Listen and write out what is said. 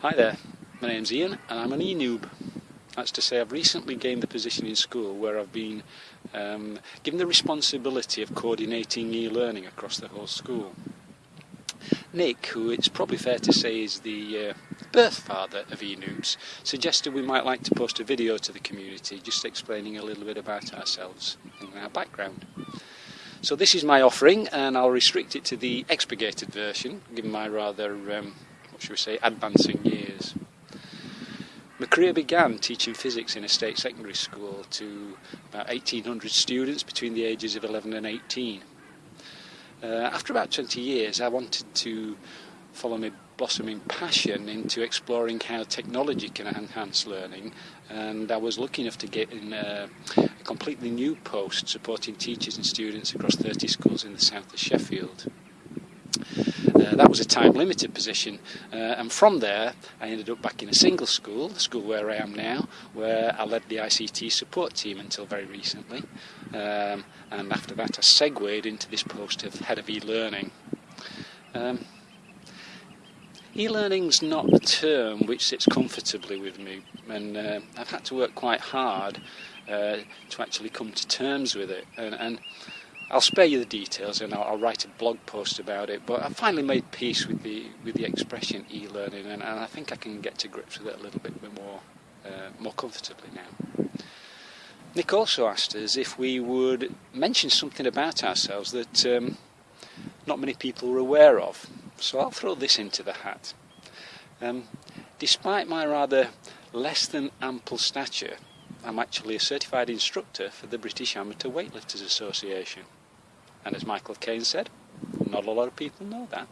Hi there, my name's Ian and I'm an e-noob. That's to say I've recently gained the position in school where I've been um, given the responsibility of coordinating e-learning across the whole school. Nick, who it's probably fair to say is the uh, birth father of e-noobs, suggested we might like to post a video to the community just explaining a little bit about ourselves and our background. So this is my offering and I'll restrict it to the expurgated version given my rather um, should we say, advancing years. My career began teaching physics in a state secondary school to about 1800 students between the ages of 11 and 18. Uh, after about 20 years, I wanted to follow my blossoming passion into exploring how technology can enhance learning, and I was lucky enough to get in a, a completely new post supporting teachers and students across 30 schools in the south of Sheffield. That was a time limited position, uh, and from there I ended up back in a single school, the school where I am now, where I led the ICT support team until very recently. Um, and after that, I segued into this post of head of e learning. Um, e learning's not a term which sits comfortably with me, and uh, I've had to work quite hard uh, to actually come to terms with it. and, and I'll spare you the details and I'll, I'll, write a blog post about it. But I finally made peace with the with the expression e-learning, and, and I think I can get to grips with it a little bit more uh, more comfortably now. Nick also asked us if we would mention something about ourselves that um, not many people were aware of. So I'll throw this into the hat. Um, despite my rather less than ample stature, I'm actually a certified instructor for the British Amateur Weightlifters Association. And as Michael Caine said, not a lot of people know that.